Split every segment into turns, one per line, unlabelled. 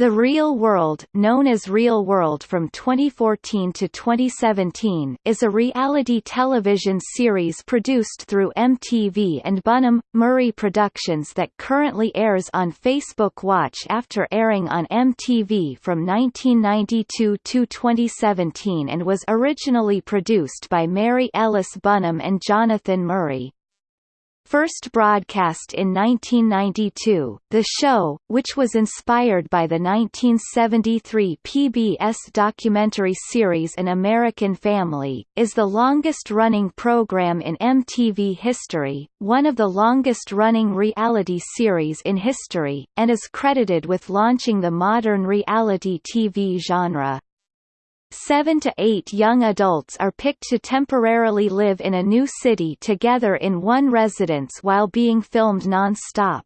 The Real World, known as Real World from 2014 to 2017, is a reality television series produced through MTV and Bunim, Murray Productions that currently airs on Facebook Watch after airing on MTV from 1992 to 2017 and was originally produced by Mary Ellis Bunim and Jonathan Murray. First broadcast in 1992, the show, which was inspired by the 1973 PBS documentary series An American Family, is the longest-running program in MTV history, one of the longest-running reality series in history, and is credited with launching the modern reality TV genre. Seven to eight young adults are picked to temporarily live in a new city together in one residence while being filmed non-stop.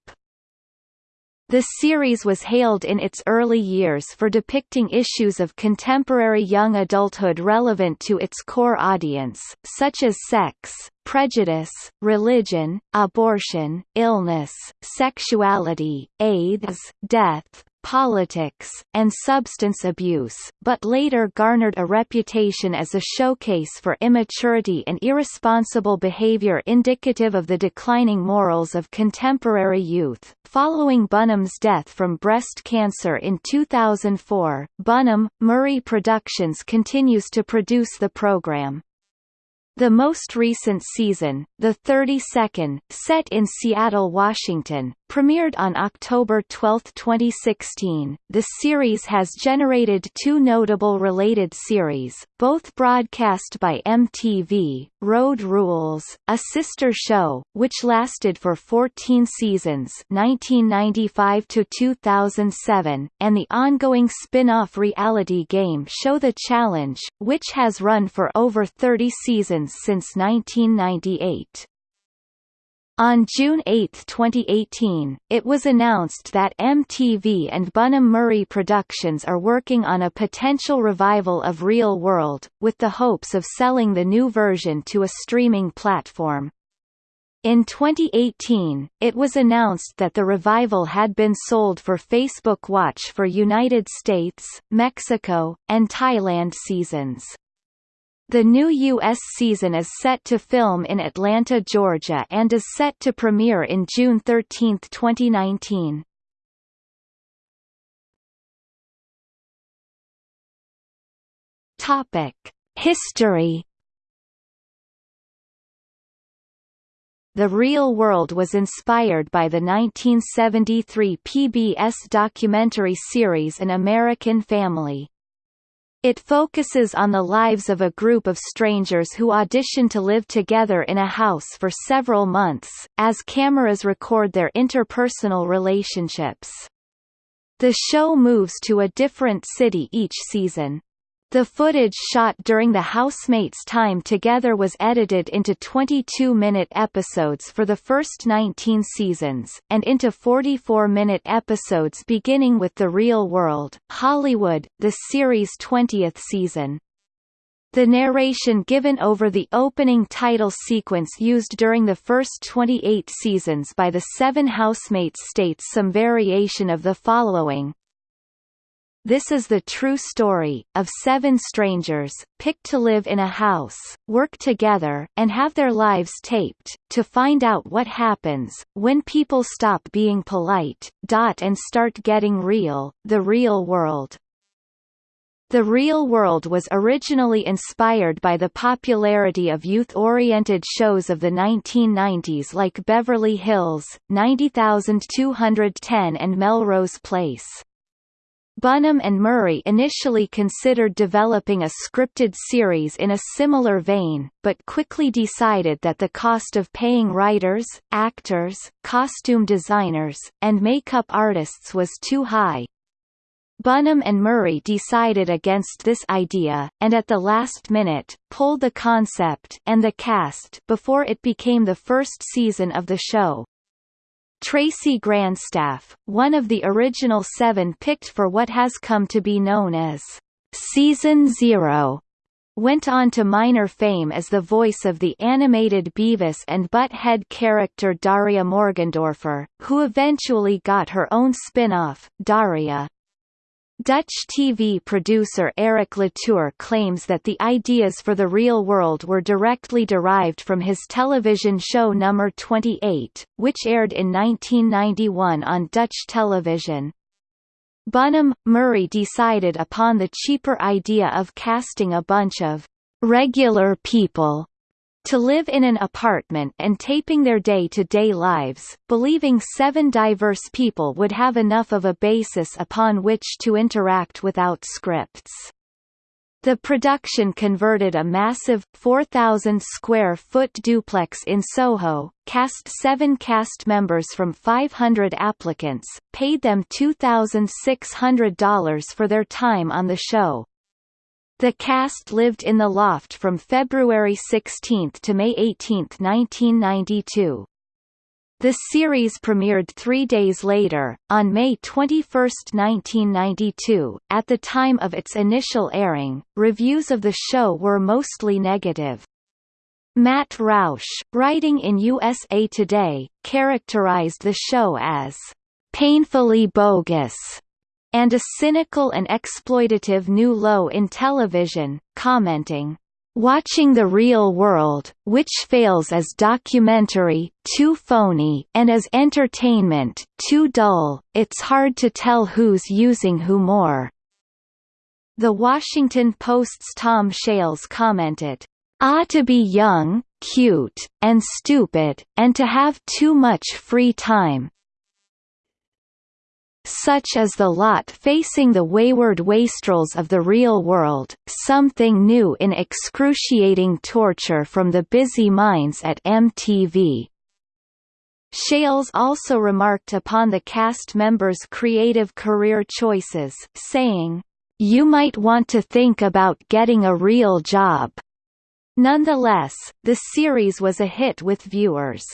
The series was hailed in its early years for depicting issues of contemporary young adulthood relevant to its core audience, such as sex, prejudice, religion, abortion, illness, sexuality, AIDS, death, politics, and substance abuse, but later garnered a reputation as a showcase for immaturity and irresponsible behavior indicative of the declining morals of contemporary youth. Following Bunim's death from breast cancer in 2004, Bunim, Murray Productions continues to produce the program. The most recent season, the 32nd, set in Seattle, Washington, premiered on October 12, 2016. The series has generated two notable related series, both broadcast by MTV, Road Rules, a sister show, which lasted for 14 seasons 1995 to 2007, and the ongoing spin-off reality game show The Challenge, which has run for over 30 seasons since 1998. On June 8, 2018, it was announced that MTV and Bunim Murray Productions are working on a potential revival of Real World, with the hopes of selling the new version to a streaming platform. In 2018, it was announced that the revival had been sold for Facebook Watch for United States, Mexico, and Thailand seasons. The new U.S. season is set to film in Atlanta, Georgia and is set to premiere in June 13, 2019. Topic: History The Real World was inspired by the 1973 PBS documentary series An American Family. It focuses on the lives of a group of strangers who audition to live together in a house for several months, as cameras record their interpersonal relationships. The show moves to a different city each season. The footage shot during the housemates' time together was edited into 22-minute episodes for the first 19 seasons, and into 44-minute episodes beginning with The Real World, Hollywood, the series' 20th season. The narration given over the opening title sequence used during the first 28 seasons by the seven housemates states some variation of the following. This is the true story, of seven strangers, picked to live in a house, work together, and have their lives taped, to find out what happens, when people stop being polite, dot and start getting real, the real world. The Real World was originally inspired by the popularity of youth-oriented shows of the 1990s like Beverly Hills, 90210 and Melrose Place. Bunim and Murray initially considered developing a scripted series in a similar vein, but quickly decided that the cost of paying writers, actors, costume designers, and makeup artists was too high. Bunim and Murray decided against this idea, and at the last minute, pulled the concept and the cast before it became the first season of the show. Tracy Grandstaff, one of the original seven picked for what has come to be known as Season Zero, went on to minor fame as the voice of the animated Beavis and Butt-Head character Daria Morgendorffer, who eventually got her own spin-off, Daria. Dutch TV producer Eric Latour claims that the ideas for The Real World were directly derived from his television show Number 28, which aired in 1991 on Dutch television. Bunim, Murray decided upon the cheaper idea of casting a bunch of regular people to live in an apartment and taping their day-to-day -day lives, believing seven diverse people would have enough of a basis upon which to interact without scripts. The production converted a massive, 4,000 square foot duplex in Soho, cast seven cast members from 500 applicants, paid them $2,600 for their time on the show, the cast lived in the loft from February 16 to May 18, 1992. The series premiered three days later, on May 21, 1992. At the time of its initial airing, reviews of the show were mostly negative. Matt Roush, writing in USA Today, characterized the show as painfully bogus and a cynical and exploitative new low in television, commenting, Watching the real world, which fails as documentary, too phony, and as entertainment, too dull, it's hard to tell who's using who more." The Washington Post's Tom Shales commented, "Ah to be young, cute, and stupid, and to have too much free time, such as the lot facing the wayward wastrels of the real world, something new in excruciating torture from the busy minds at MTV. Shales also remarked upon the cast members' creative career choices, saying, You might want to think about getting a real job. Nonetheless, the series was a hit with viewers.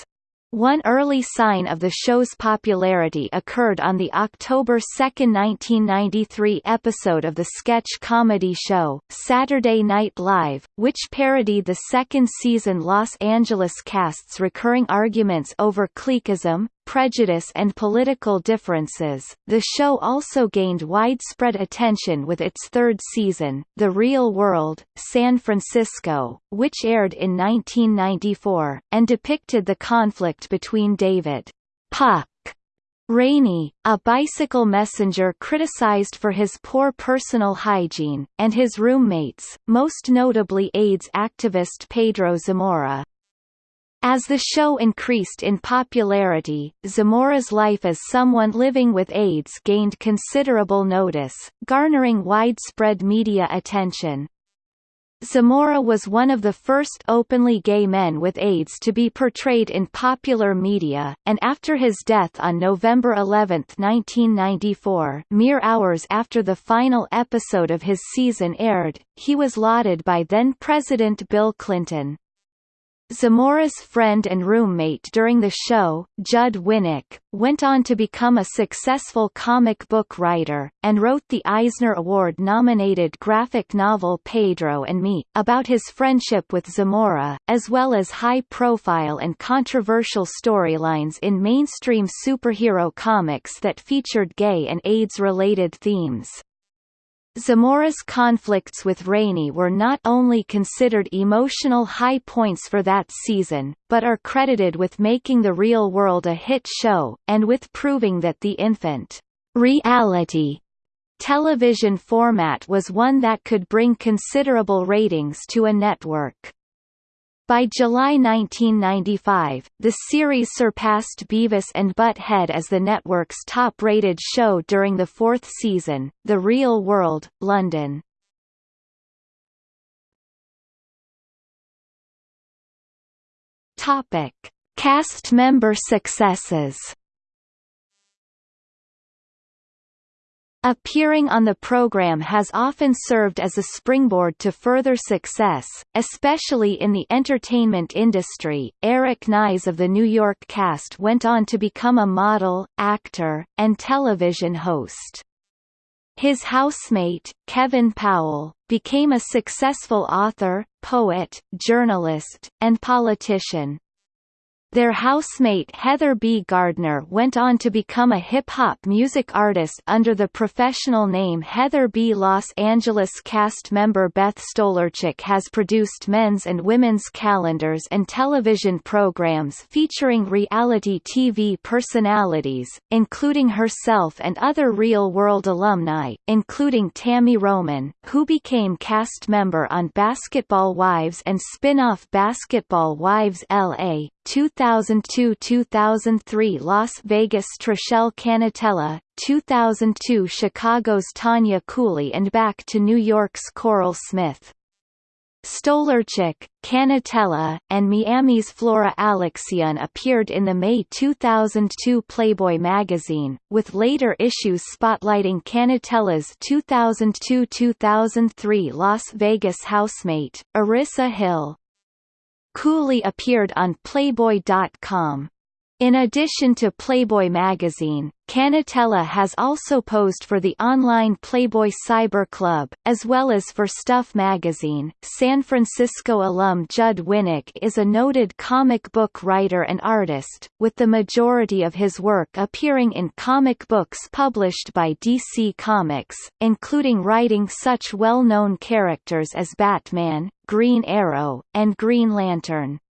One early sign of the show's popularity occurred on the October 2, 1993 episode of the sketch comedy show, Saturday Night Live, which parodied the second season Los Angeles cast's recurring arguments over cliquism, prejudice and political differences. The show also gained widespread attention with its third season, The Real World, San Francisco, which aired in 1994, and depicted the conflict between David Puck Rainey, a bicycle messenger criticized for his poor personal hygiene, and his roommates, most notably AIDS activist Pedro Zamora. As the show increased in popularity, Zamora's life as someone living with AIDS gained considerable notice, garnering widespread media attention. Zamora was one of the first openly gay men with AIDS to be portrayed in popular media, and after his death on November 11, 1994 mere hours after the final episode of his season aired, he was lauded by then-President Bill Clinton. Zamora's friend and roommate during the show, Judd Winick, went on to become a successful comic book writer, and wrote the Eisner Award-nominated graphic novel Pedro and Me, about his friendship with Zamora, as well as high-profile and controversial storylines in mainstream superhero comics that featured gay and AIDS-related themes. Zamora's conflicts with Rainey were not only considered emotional high points for that season, but are credited with making The Real World a hit show, and with proving that the infant reality television format was one that could bring considerable ratings to a network. By July 1995, the series surpassed Beavis and Butt-Head as the network's top-rated show during the fourth season, The Real World, London. Topic: Cast member successes. Appearing on the program has often served as a springboard to further success, especially in the entertainment industry. Eric Nies of the New York cast went on to become a model, actor, and television host. His housemate, Kevin Powell, became a successful author, poet, journalist, and politician. Their housemate Heather B. Gardner went on to become a hip-hop music artist under the professional name Heather B. Los Angeles cast member Beth Stolarczyk has produced men's and women's calendars and television programs featuring reality TV personalities, including herself and other real-world alumni, including Tammy Roman, who became cast member on Basketball Wives and spin-off Basketball Wives LA, 2002–2003 Las Vegas Trishelle Cannatella, 2002 Chicago's Tanya Cooley and back to New York's Coral Smith. Stolarczyk, Cannatella, and Miami's Flora Alexian appeared in the May 2002 Playboy magazine, with later issues spotlighting Cannatella's 2002–2003 Las Vegas housemate, Arissa Hill. Cooley appeared on Playboy.com. In addition to Playboy magazine, Cannatella has also posed for the online Playboy Cyber Club, as well as for Stuff magazine. San Francisco alum Judd Winick is a noted comic book writer and artist, with the majority of his work appearing in comic books published by DC Comics, including writing such well-known characters as Batman, Green Arrow, and Green Lantern.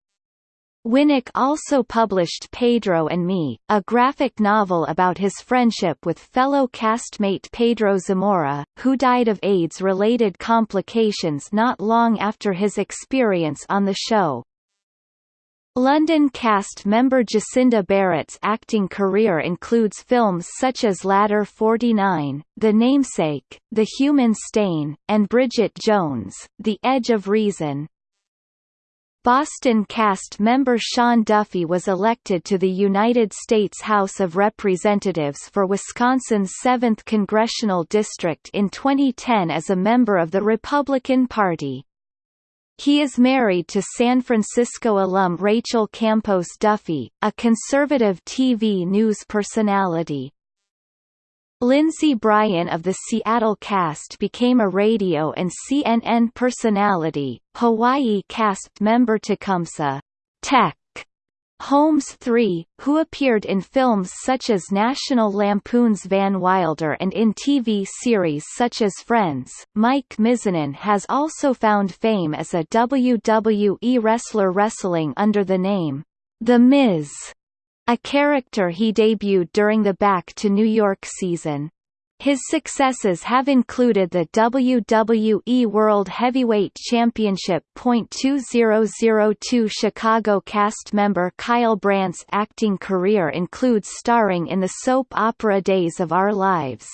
Winick also published Pedro and Me, a graphic novel about his friendship with fellow castmate Pedro Zamora, who died of AIDS-related complications not long after his experience on the show. London cast member Jacinda Barrett's acting career includes films such as Ladder 49, The Namesake, The Human Stain, and Bridget Jones, The Edge of Reason. Boston cast member Sean Duffy was elected to the United States House of Representatives for Wisconsin's 7th Congressional District in 2010 as a member of the Republican Party. He is married to San Francisco alum Rachel Campos Duffy, a conservative TV news personality. Lindsey Bryan of the Seattle cast became a radio and CNN personality. Hawaii cast member Tecumseh Teck Holmes III, who appeared in films such as National Lampoon's Van Wilder and in TV series such as Friends. Mike Mizanin has also found fame as a WWE wrestler wrestling under the name The Miz a character he debuted during the Back to New York season. His successes have included the WWE World Heavyweight Championship. 2002 Chicago cast member Kyle Brandt's acting career includes starring in the soap opera Days of Our Lives.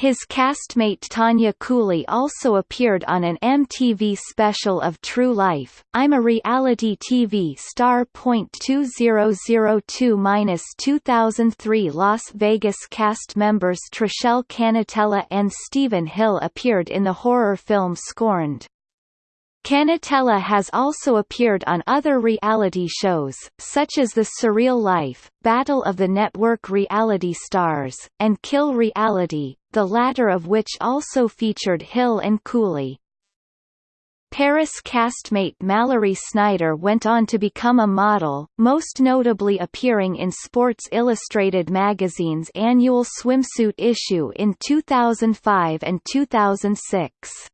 His castmate Tanya Cooley also appeared on an MTV special of True Life, I'm a Reality TV Star. 2002-2003 Las Vegas cast members Trishelle Cannatella and Stephen Hill appeared in the horror film Scorned. Cannatella has also appeared on other reality shows, such as The Surreal Life, Battle of the Network Reality Stars, and Kill Reality, the latter of which also featured Hill and Cooley. Paris castmate Mallory Snyder went on to become a model, most notably appearing in Sports Illustrated magazine's annual swimsuit issue in 2005 and 2006.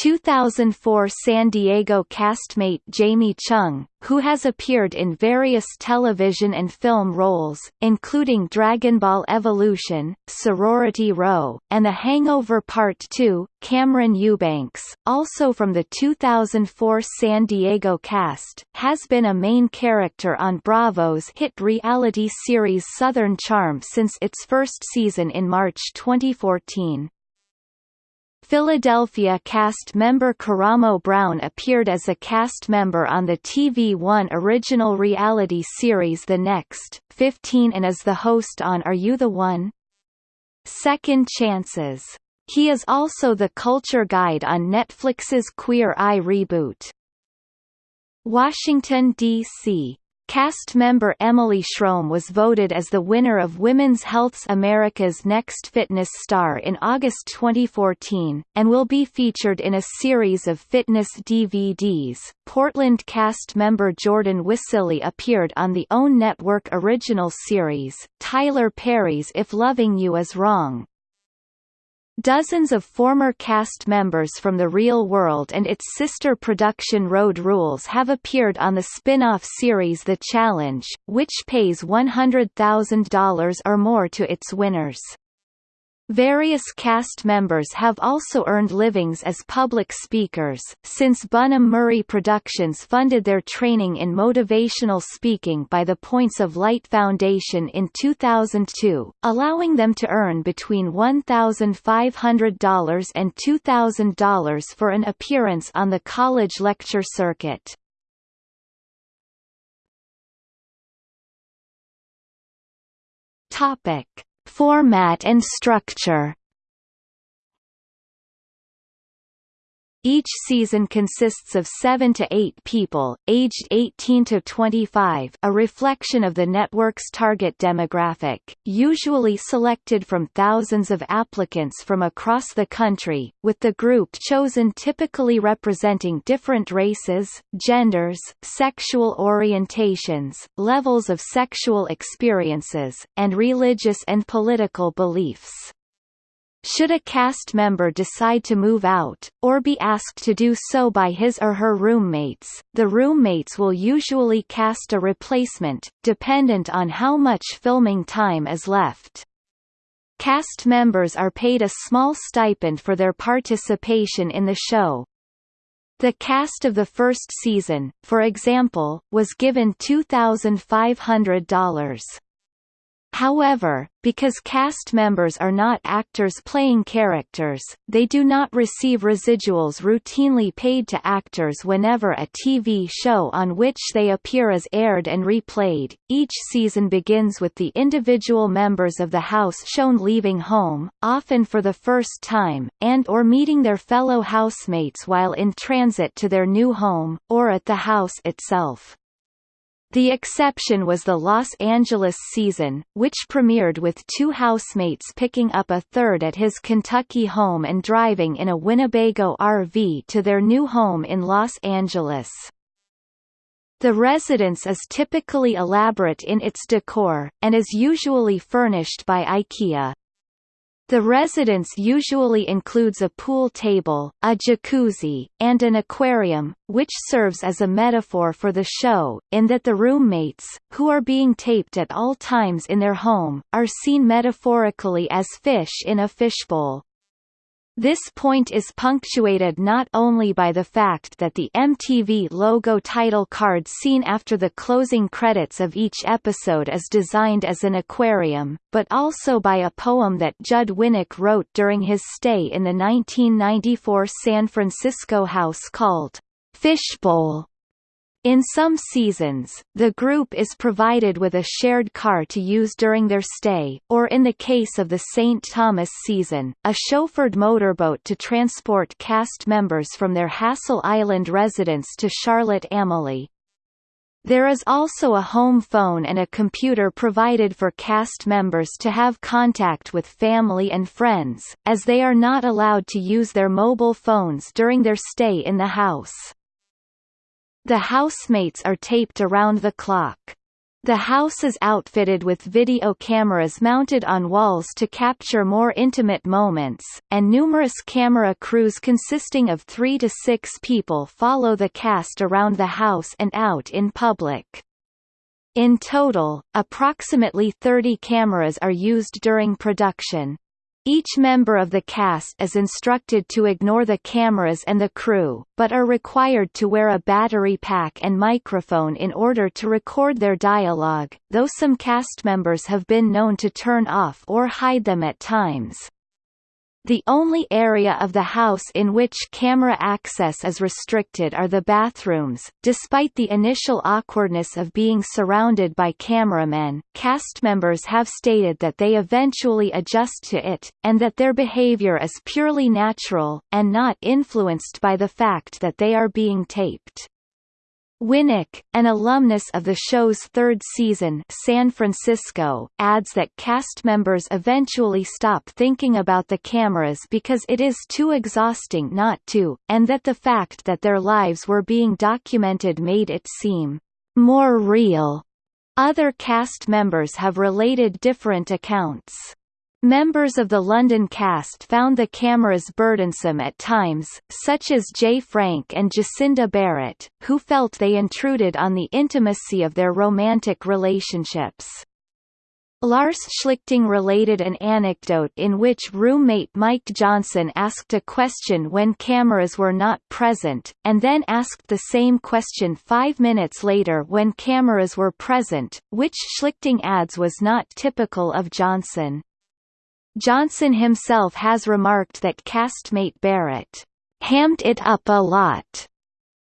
2004 San Diego castmate Jamie Chung, who has appeared in various television and film roles, including Dragon Ball Evolution, Sorority Row, and The Hangover Part 2, Cameron Eubanks, also from the 2004 San Diego cast, has been a main character on Bravo's hit reality series Southern Charm since its first season in March 2014. Philadelphia cast member Karamo Brown appeared as a cast member on the TV One original reality series The Next, 15 and is the host on Are You the One? Second Chances. He is also the culture guide on Netflix's Queer Eye reboot. Washington, D.C. Cast member Emily Schromm was voted as the winner of Women's Health's America's Next Fitness Star in August 2014, and will be featured in a series of fitness DVDs. Portland cast member Jordan Wiseley appeared on the OWN Network original series, Tyler Perry's If Loving You Is Wrong, Dozens of former cast members from The Real World and its sister production Road Rules have appeared on the spin-off series The Challenge, which pays $100,000 or more to its winners. Various cast members have also earned livings as public speakers, since Bunim Murray Productions funded their training in motivational speaking by the Points of Light Foundation in 2002, allowing them to earn between $1,500 and $2,000 for an appearance on the college lecture circuit. Topic Format and structure Each season consists of 7 to 8 people, aged 18 to 25 a reflection of the network's target demographic, usually selected from thousands of applicants from across the country, with the group chosen typically representing different races, genders, sexual orientations, levels of sexual experiences, and religious and political beliefs. Should a cast member decide to move out, or be asked to do so by his or her roommates, the roommates will usually cast a replacement, dependent on how much filming time is left. Cast members are paid a small stipend for their participation in the show. The cast of the first season, for example, was given $2,500. However, because cast members are not actors playing characters, they do not receive residuals routinely paid to actors whenever a TV show on which they appear is aired and replayed. Each season begins with the individual members of the house shown leaving home, often for the first time, and or meeting their fellow housemates while in transit to their new home, or at the house itself. The exception was the Los Angeles season, which premiered with two housemates picking up a third at his Kentucky home and driving in a Winnebago RV to their new home in Los Angeles. The residence is typically elaborate in its decor, and is usually furnished by IKEA. The residence usually includes a pool table, a jacuzzi, and an aquarium, which serves as a metaphor for the show, in that the roommates, who are being taped at all times in their home, are seen metaphorically as fish in a fishbowl. This point is punctuated not only by the fact that the MTV logo title card seen after the closing credits of each episode is designed as an aquarium, but also by a poem that Judd Winick wrote during his stay in the 1994 San Francisco house called Fishbowl. In some seasons, the group is provided with a shared car to use during their stay, or in the case of the St. Thomas season, a chauffeured motorboat to transport cast members from their Hassel Island residence to Charlotte Amalie. There is also a home phone and a computer provided for cast members to have contact with family and friends, as they are not allowed to use their mobile phones during their stay in the house. The housemates are taped around the clock. The house is outfitted with video cameras mounted on walls to capture more intimate moments, and numerous camera crews consisting of three to six people follow the cast around the house and out in public. In total, approximately 30 cameras are used during production. Each member of the cast is instructed to ignore the cameras and the crew, but are required to wear a battery pack and microphone in order to record their dialogue, though some cast members have been known to turn off or hide them at times. The only area of the house in which camera access is restricted are the bathrooms. Despite the initial awkwardness of being surrounded by cameramen, cast members have stated that they eventually adjust to it, and that their behavior is purely natural, and not influenced by the fact that they are being taped. Winick, an alumnus of the show's third season San Francisco, adds that cast members eventually stop thinking about the cameras because it is too exhausting not to, and that the fact that their lives were being documented made it seem more real. Other cast members have related different accounts. Members of the London cast found the cameras burdensome at times, such as Jay Frank and Jacinda Barrett, who felt they intruded on the intimacy of their romantic relationships. Lars Schlichting related an anecdote in which roommate Mike Johnson asked a question when cameras were not present, and then asked the same question five minutes later when cameras were present, which Schlichting adds was not typical of Johnson. Johnson himself has remarked that castmate Barrett hammed it up a lot,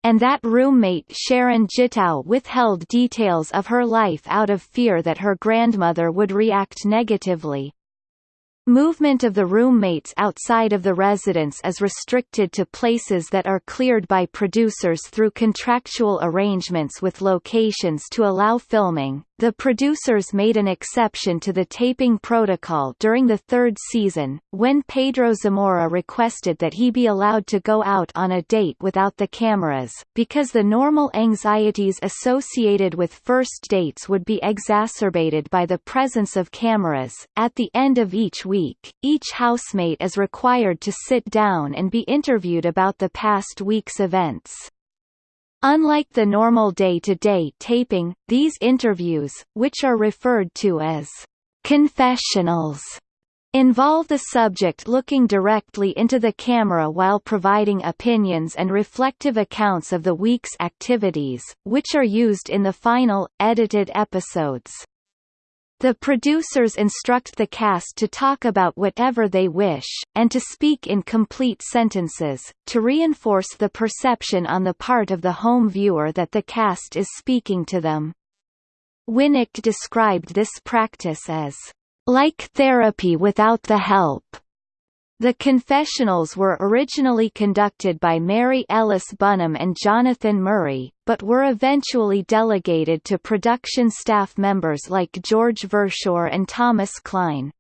and that roommate Sharon Gitau withheld details of her life out of fear that her grandmother would react negatively. Movement of the roommates outside of the residence is restricted to places that are cleared by producers through contractual arrangements with locations to allow filming. The producers made an exception to the taping protocol during the third season, when Pedro Zamora requested that he be allowed to go out on a date without the cameras, because the normal anxieties associated with first dates would be exacerbated by the presence of cameras. At the end of each week, each housemate is required to sit down and be interviewed about the past week's events. Unlike the normal day-to-day -day taping, these interviews, which are referred to as confessionals, involve the subject looking directly into the camera while providing opinions and reflective accounts of the week's activities, which are used in the final, edited episodes. The producers instruct the cast to talk about whatever they wish, and to speak in complete sentences, to reinforce the perception on the part of the home viewer that the cast is speaking to them. Winick described this practice as, "...like therapy without the help." The confessionals were originally conducted by Mary Ellis Bunim and Jonathan Murray, but were eventually delegated to production staff members like George Verschoor and Thomas Klein.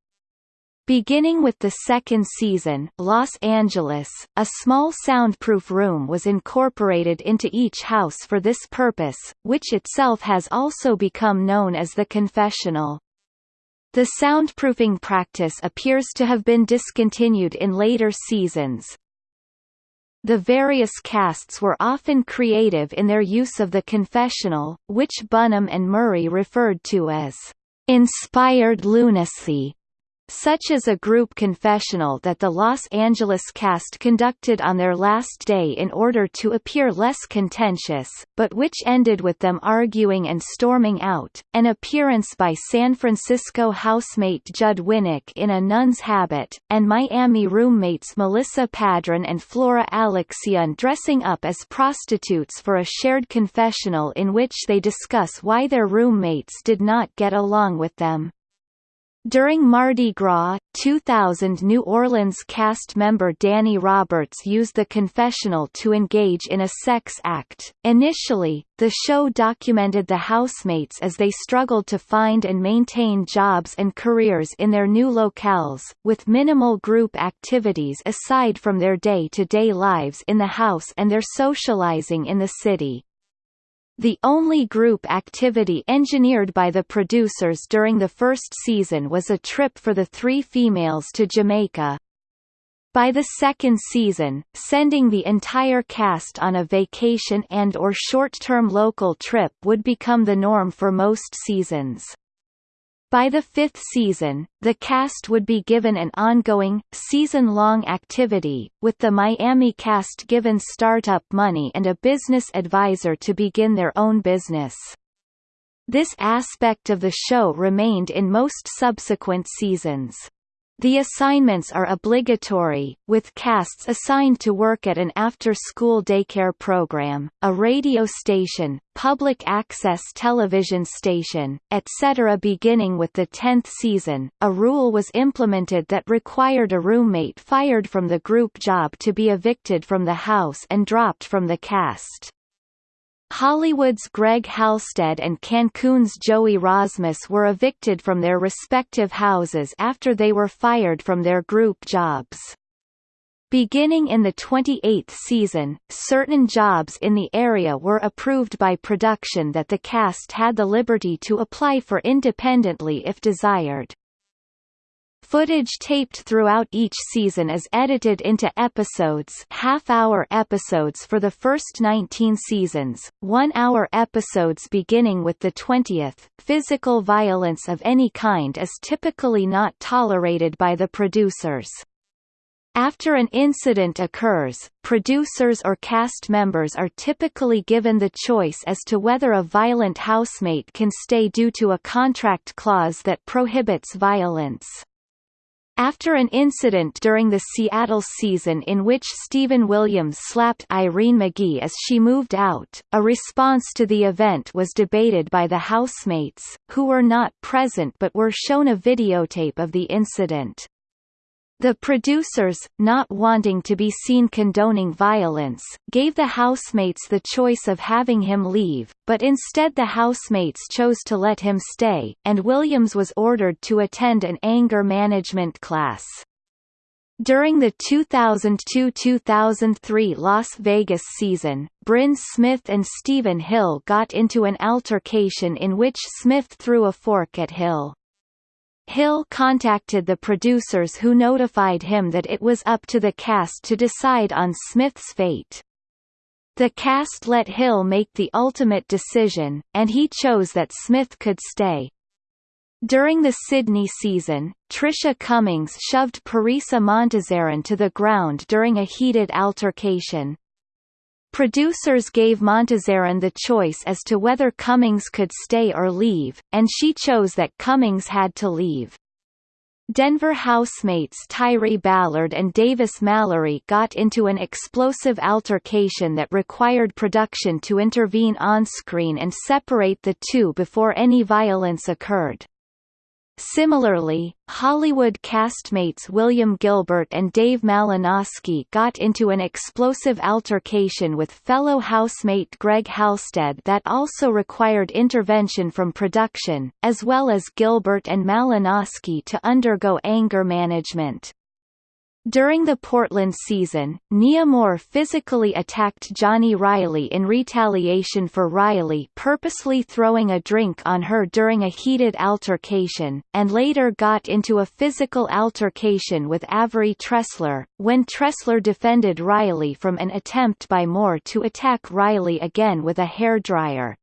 Beginning with the second season Los Angeles, a small soundproof room was incorporated into each house for this purpose, which itself has also become known as the confessional. The soundproofing practice appears to have been discontinued in later seasons. The various casts were often creative in their use of the confessional, which Bunim and Murray referred to as inspired lunacy such as a group confessional that the Los Angeles cast conducted on their last day in order to appear less contentious, but which ended with them arguing and storming out, an appearance by San Francisco housemate Judd Winick in a nun's habit, and Miami roommates Melissa Padron and Flora Alexian dressing up as prostitutes for a shared confessional in which they discuss why their roommates did not get along with them. During Mardi Gras, 2000 New Orleans cast member Danny Roberts used the confessional to engage in a sex act. Initially, the show documented the housemates as they struggled to find and maintain jobs and careers in their new locales, with minimal group activities aside from their day-to-day -day lives in the house and their socializing in the city. The only group activity engineered by the producers during the first season was a trip for the three females to Jamaica. By the second season, sending the entire cast on a vacation and or short-term local trip would become the norm for most seasons. By the fifth season, the cast would be given an ongoing, season-long activity, with the Miami cast given startup money and a business advisor to begin their own business. This aspect of the show remained in most subsequent seasons. The assignments are obligatory, with casts assigned to work at an after-school daycare program, a radio station, public access television station, etc. Beginning with the 10th season, a rule was implemented that required a roommate fired from the group job to be evicted from the house and dropped from the cast. Hollywood's Greg Halstead and Cancun's Joey Rozmus were evicted from their respective houses after they were fired from their group jobs. Beginning in the 28th season, certain jobs in the area were approved by production that the cast had the liberty to apply for independently if desired. Footage taped throughout each season is edited into episodes half-hour episodes for the first 19 seasons, one-hour episodes beginning with the 20th. Physical violence of any kind is typically not tolerated by the producers. After an incident occurs, producers or cast members are typically given the choice as to whether a violent housemate can stay due to a contract clause that prohibits violence. After an incident during the Seattle season in which Steven Williams slapped Irene McGee as she moved out, a response to the event was debated by the housemates, who were not present but were shown a videotape of the incident. The producers, not wanting to be seen condoning violence, gave the housemates the choice of having him leave, but instead the housemates chose to let him stay, and Williams was ordered to attend an anger management class. During the 2002–2003 Las Vegas season, Bryn Smith and Stephen Hill got into an altercation in which Smith threw a fork at Hill. Hill contacted the producers who notified him that it was up to the cast to decide on Smith's fate. The cast let Hill make the ultimate decision, and he chose that Smith could stay. During the Sydney season, Tricia Cummings shoved Parisa Montazaran to the ground during a heated altercation. Producers gave Montazaran the choice as to whether Cummings could stay or leave, and she chose that Cummings had to leave. Denver housemates Tyree Ballard and Davis Mallory got into an explosive altercation that required production to intervene on-screen and separate the two before any violence occurred. Similarly, Hollywood castmates William Gilbert and Dave Malinowski got into an explosive altercation with fellow housemate Greg Halstead that also required intervention from production, as well as Gilbert and Malinowski to undergo anger management. During the Portland season, Nia Moore physically attacked Johnny Riley in retaliation for Riley purposely throwing a drink on her during a heated altercation, and later got into a physical altercation with Avery Tressler, when Tressler defended Riley from an attempt by Moore to attack Riley again with a hairdryer.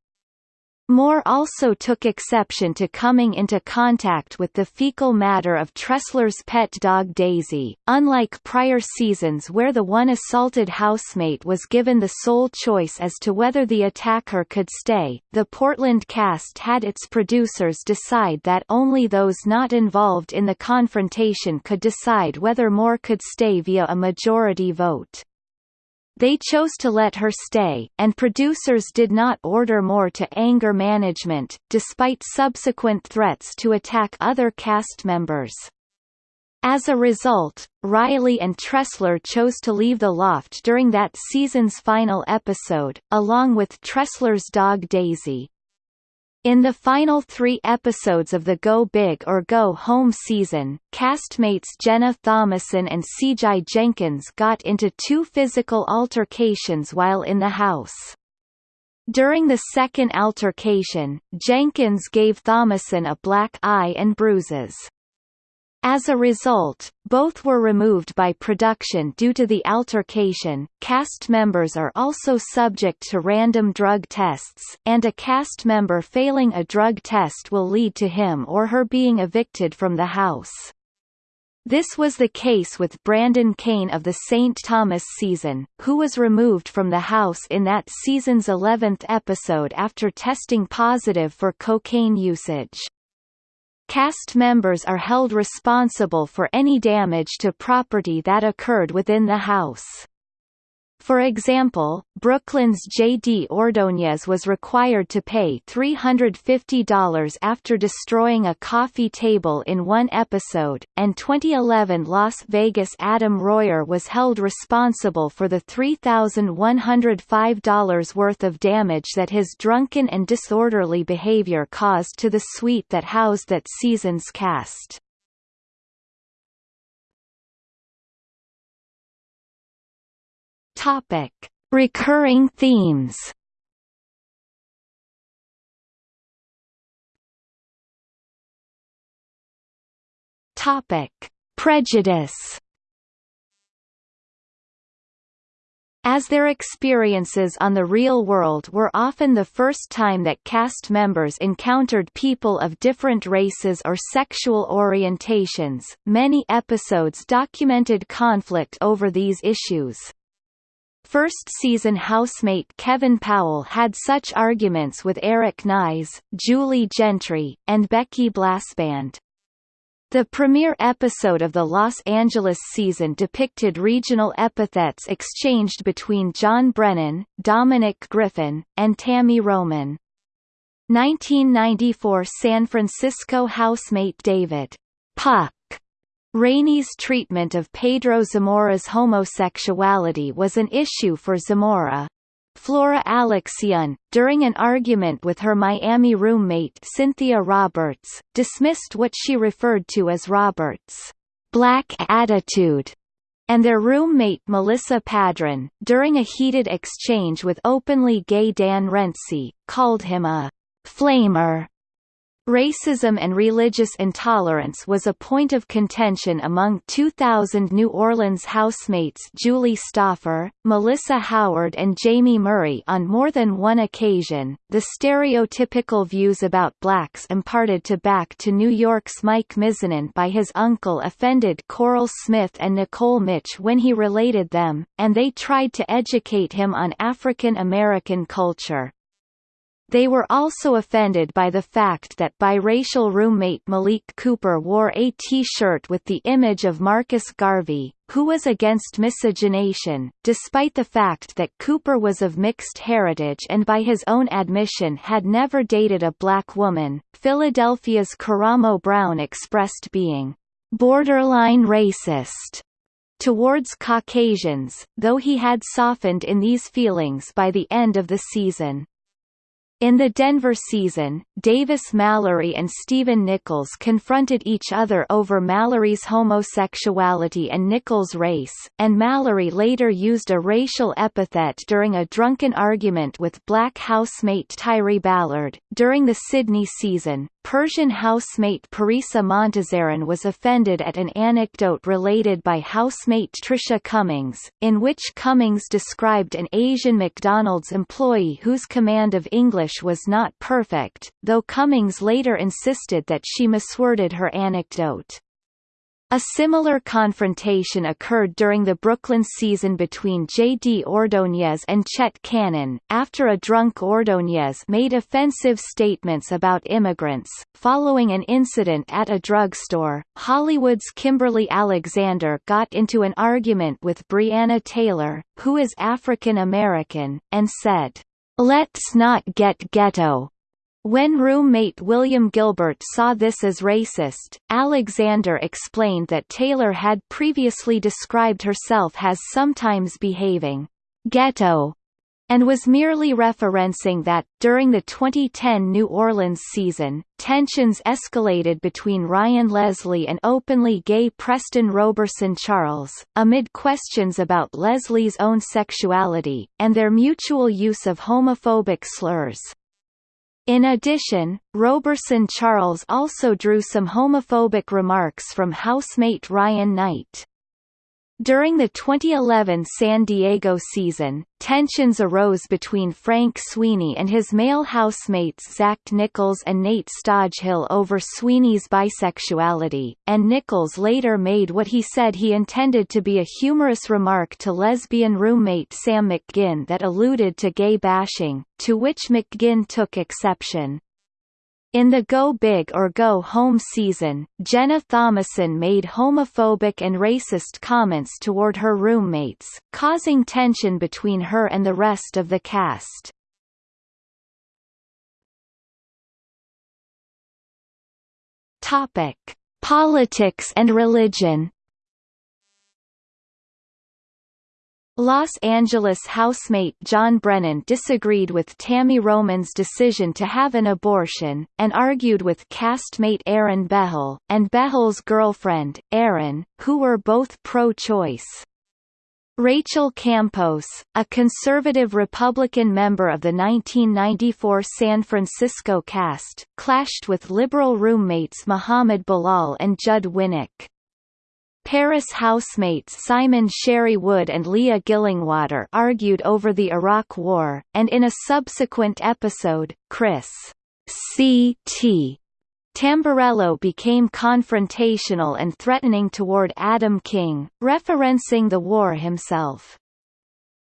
Moore also took exception to coming into contact with the fecal matter of Tressler's pet dog Daisy, unlike prior seasons where the one assaulted housemate was given the sole choice as to whether the attacker could stay. The Portland cast had its producers decide that only those not involved in the confrontation could decide whether Moore could stay via a majority vote. They chose to let her stay, and producers did not order Moore to anger management, despite subsequent threats to attack other cast members. As a result, Riley and Tressler chose to leave the loft during that season's final episode, along with Tressler's dog Daisy. In the final three episodes of the Go Big or Go Home season, castmates Jenna Thomason and CJ Jenkins got into two physical altercations while in the house. During the second altercation, Jenkins gave Thomason a black eye and bruises. As a result, both were removed by production due to the altercation. Cast members are also subject to random drug tests, and a cast member failing a drug test will lead to him or her being evicted from the house. This was the case with Brandon Kane of the St. Thomas season, who was removed from the house in that season's 11th episode after testing positive for cocaine usage. Cast members are held responsible for any damage to property that occurred within the house. For example, Brooklyn's J.D. Ordóñez was required to pay $350 after destroying a coffee table in one episode, and 2011 Las Vegas Adam Royer was held responsible for the $3,105 worth of damage that his drunken and disorderly behavior caused to the suite that housed that season's cast. Topic: Recurring themes. Topic: Prejudice. As their experiences on the real world were often the first time that cast members encountered people of different races or sexual orientations, many episodes documented conflict over these issues. First-season housemate Kevin Powell had such arguments with Eric Nies, Julie Gentry, and Becky Blasband. The premiere episode of the Los Angeles season depicted regional epithets exchanged between John Brennan, Dominic Griffin, and Tammy Roman. 1994 San Francisco housemate David Puck Rainey's treatment of Pedro Zamora's homosexuality was an issue for Zamora. Flora Alexian, during an argument with her Miami roommate Cynthia Roberts, dismissed what she referred to as Roberts' black attitude, and their roommate Melissa Padron, during a heated exchange with openly gay Dan Renzi, called him a flamer. Racism and religious intolerance was a point of contention among 2000 New Orleans housemates Julie Stoffer, Melissa Howard, and Jamie Murray on more than one occasion. The stereotypical views about blacks imparted to back to New York's Mike Mizanin by his uncle offended Coral Smith and Nicole Mitch when he related them, and they tried to educate him on African American culture. They were also offended by the fact that biracial roommate Malik Cooper wore a T-shirt with the image of Marcus Garvey, who was against miscegenation, despite the fact that Cooper was of mixed heritage and by his own admission had never dated a black woman. Philadelphia's Karamo Brown expressed being borderline racist towards Caucasians, though he had softened in these feelings by the end of the season. In the Denver season, Davis Mallory and Stephen Nichols confronted each other over Mallory's homosexuality and Nichols' race, and Mallory later used a racial epithet during a drunken argument with black housemate Tyree Ballard. During the Sydney season, Persian housemate Parisa Montazaran was offended at an anecdote related by housemate Tricia Cummings, in which Cummings described an Asian McDonald's employee whose command of English was not perfect, though Cummings later insisted that she misworded her anecdote. A similar confrontation occurred during the Brooklyn season between J.D. Ordóñez and Chet Cannon, after a drunk Ordóñez made offensive statements about immigrants. Following an incident at a drugstore, Hollywood's Kimberly Alexander got into an argument with Brianna Taylor, who is African American, and said, Let's not get ghetto. When roommate William Gilbert saw this as racist, Alexander explained that Taylor had previously described herself as sometimes behaving ghetto and was merely referencing that, during the 2010 New Orleans season, tensions escalated between Ryan Leslie and openly gay Preston Roberson Charles, amid questions about Leslie's own sexuality, and their mutual use of homophobic slurs. In addition, Roberson Charles also drew some homophobic remarks from housemate Ryan Knight. During the 2011 San Diego season, tensions arose between Frank Sweeney and his male housemates Zach Nichols and Nate Stodghill over Sweeney's bisexuality, and Nichols later made what he said he intended to be a humorous remark to lesbian roommate Sam McGinn that alluded to gay bashing, to which McGinn took exception. In the Go Big or Go Home season, Jenna Thomason made homophobic and racist comments toward her roommates, causing tension between her and the rest of the cast. Topic: Politics and religion. Los Angeles housemate John Brennan disagreed with Tammy Roman's decision to have an abortion, and argued with castmate Aaron Behle, and Behle's girlfriend, Erin, who were both pro-choice. Rachel Campos, a conservative Republican member of the 1994 San Francisco cast, clashed with liberal roommates Muhammad Bilal and Judd Winick. Paris housemates Simon Sherry Wood and Leah Gillingwater argued over the Iraq War, and in a subsequent episode, Chris C.T. Tamburello became confrontational and threatening toward Adam King, referencing the war himself.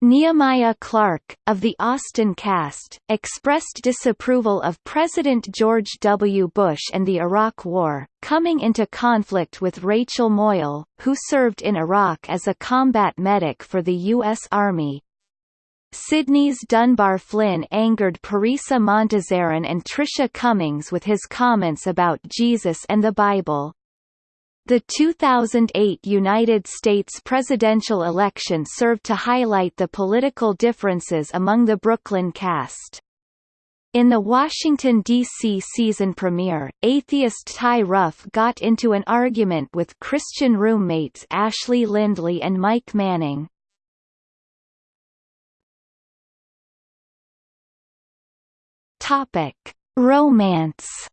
Nehemiah Clark, of the Austin cast, expressed disapproval of President George W. Bush and the Iraq War, coming into conflict with Rachel Moyle, who served in Iraq as a combat medic for the U.S. Army. Sydney's Dunbar Flynn angered Parisa Montazaran and Tricia Cummings with his comments about Jesus and the Bible. The 2008 United States presidential election served to highlight the political differences among the Brooklyn cast. In the Washington, D.C. season premiere, atheist Ty Ruff got into an argument with Christian roommates Ashley Lindley and Mike Manning. Romance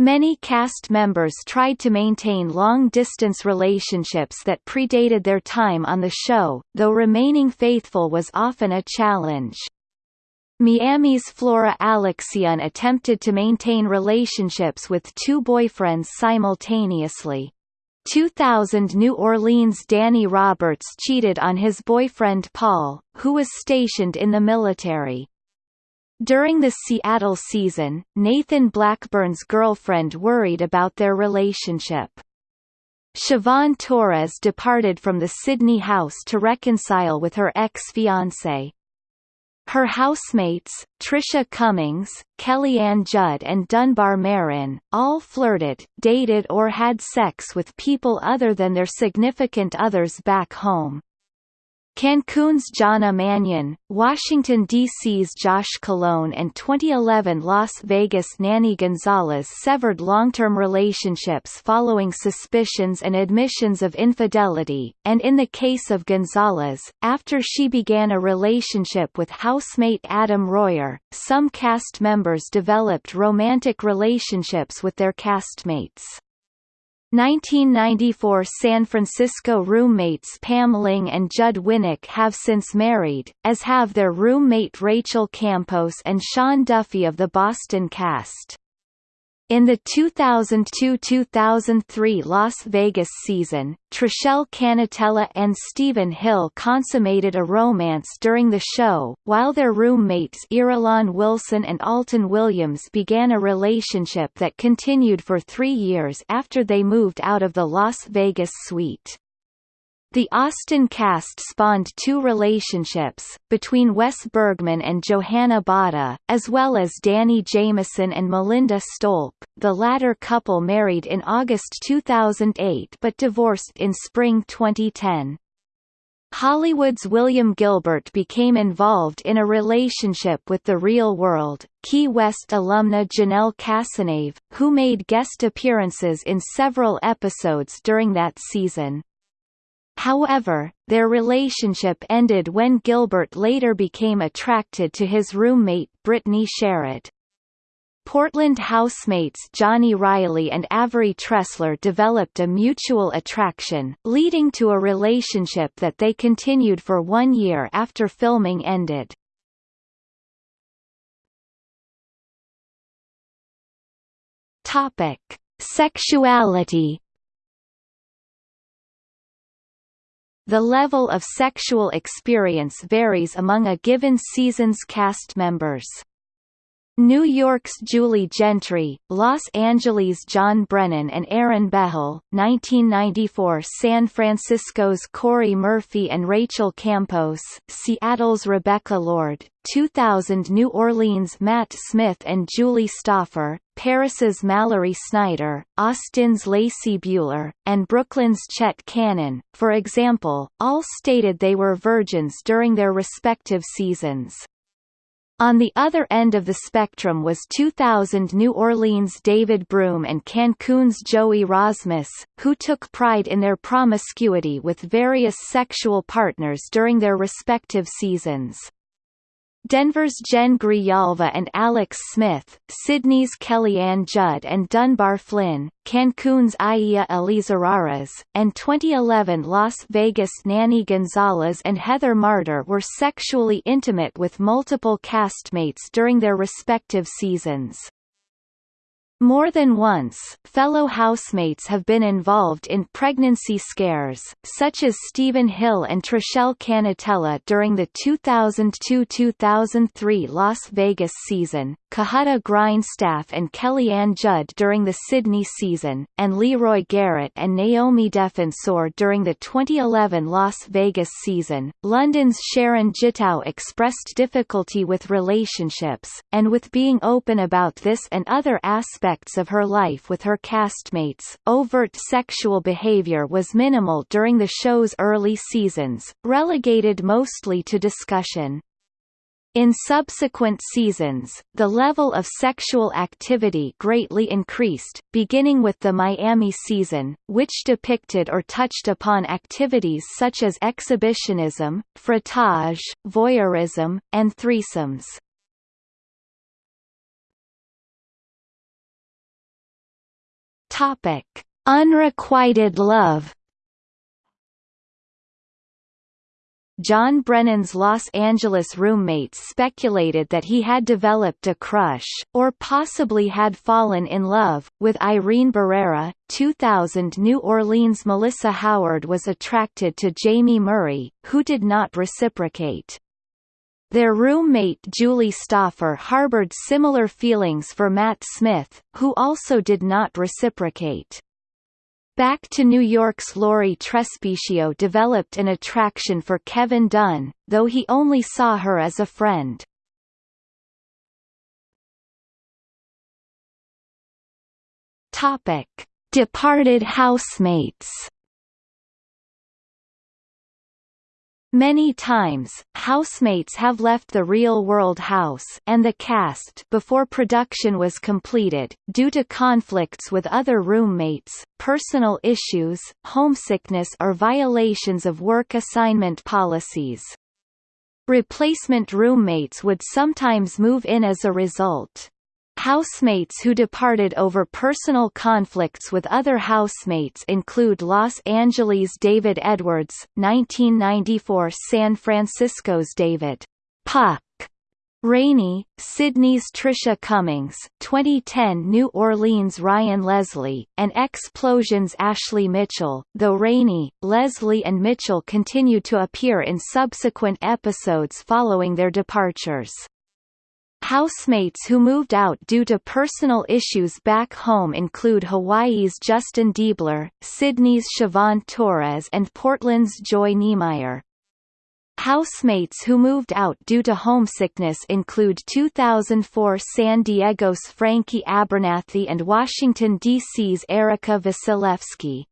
Many cast members tried to maintain long-distance relationships that predated their time on the show, though remaining faithful was often a challenge. Miami's Flora Alexian attempted to maintain relationships with two boyfriends simultaneously. 2000 New Orleans Danny Roberts cheated on his boyfriend Paul, who was stationed in the military. During the Seattle season, Nathan Blackburn's girlfriend worried about their relationship. Siobhan Torres departed from the Sydney house to reconcile with her ex-fiancé. Her housemates, Tricia Cummings, Kellyanne Judd and Dunbar Merrill, all flirted, dated or had sex with people other than their significant others back home. Cancun's Jonna Mannion, Washington, D.C.'s Josh Colon and 2011 Las Vegas Nanny Gonzalez severed long-term relationships following suspicions and admissions of infidelity, and in the case of Gonzalez, after she began a relationship with housemate Adam Royer, some cast members developed romantic relationships with their castmates. 1994 San Francisco roommates Pam Ling and Judd Winick have since married, as have their roommate Rachel Campos and Sean Duffy of the Boston cast. In the 2002–2003 Las Vegas season, Trishelle Cannatella and Stephen Hill consummated a romance during the show, while their roommates Irulan Wilson and Alton Williams began a relationship that continued for three years after they moved out of the Las Vegas suite. The Austin cast spawned two relationships, between Wes Bergman and Johanna Botta, as well as Danny Jameson and Melinda Stolp. the latter couple married in August 2008 but divorced in spring 2010. Hollywood's William Gilbert became involved in a relationship with the real world, Key West alumna Janelle Casanave, who made guest appearances in several episodes during that season. However, their relationship ended when Gilbert later became attracted to his roommate Brittany Sherrod. Portland housemates Johnny Riley and Avery Tressler developed a mutual attraction, leading to a relationship that they continued for one year after filming ended. Topic: Sexuality The level of sexual experience varies among a given season's cast members. New York's Julie Gentry, Los Angeles' John Brennan and Aaron Behle, 1994 San Francisco's Corey Murphy and Rachel Campos, Seattle's Rebecca Lord, 2000 New Orleans' Matt Smith and Julie Stoffer, Paris's Mallory Snyder, Austin's Lacey Buehler, and Brooklyn's Chet Cannon, for example, all stated they were virgins during their respective seasons. On the other end of the spectrum was 2000 New Orleans' David Broom and Cancun's Joey Rozmus, who took pride in their promiscuity with various sexual partners during their respective seasons. Denver's Jen Grijalva and Alex Smith, Sydney's Kellyanne Judd and Dunbar Flynn, Cancun's Aya Elizarraras, and 2011 Las Vegas' Nanny Gonzalez and Heather Marder were sexually intimate with multiple castmates during their respective seasons. More than once, fellow housemates have been involved in pregnancy scares, such as Stephen Hill and Trishelle Cannatella during the 2002–2003 Las Vegas season, Cohutta Grindstaff and Kellyanne Judd during the Sydney season, and Leroy Garrett and Naomi Defensor during the 2011 Las Vegas season. London's Sharon Gitau expressed difficulty with relationships, and with being open about this and other aspects aspects of her life with her castmates. Overt sexual behavior was minimal during the show's early seasons, relegated mostly to discussion. In subsequent seasons, the level of sexual activity greatly increased, beginning with the Miami season, which depicted or touched upon activities such as exhibitionism, frottage, voyeurism, and threesomes. Topic: Unrequited love. John Brennan's Los Angeles roommates speculated that he had developed a crush, or possibly had fallen in love, with Irene Barrera. 2000 New Orleans Melissa Howard was attracted to Jamie Murray, who did not reciprocate. Their roommate Julie Stoffer harbored similar feelings for Matt Smith, who also did not reciprocate. Back to New York's Lori Trespicio developed an attraction for Kevin Dunn, though he only saw her as a friend. Topic: Departed housemates. Many times, housemates have left the real-world house and the cast before production was completed, due to conflicts with other roommates, personal issues, homesickness or violations of work assignment policies. Replacement roommates would sometimes move in as a result. Housemates who departed over personal conflicts with other housemates include Los Angeles' David Edwards, 1994 San Francisco's David Puck Rainey, Sydney's Tricia Cummings, 2010 New Orleans Ryan Leslie, and Explosion's Ashley Mitchell, though Rainey, Leslie and Mitchell continued to appear in subsequent episodes following their departures. Housemates who moved out due to personal issues back home include Hawaii's Justin Deabler, Sydney's Siobhan Torres and Portland's Joy Niemeyer. Housemates who moved out due to homesickness include 2004 San Diego's Frankie Abernathy and Washington, D.C.'s Erica Wasilewski.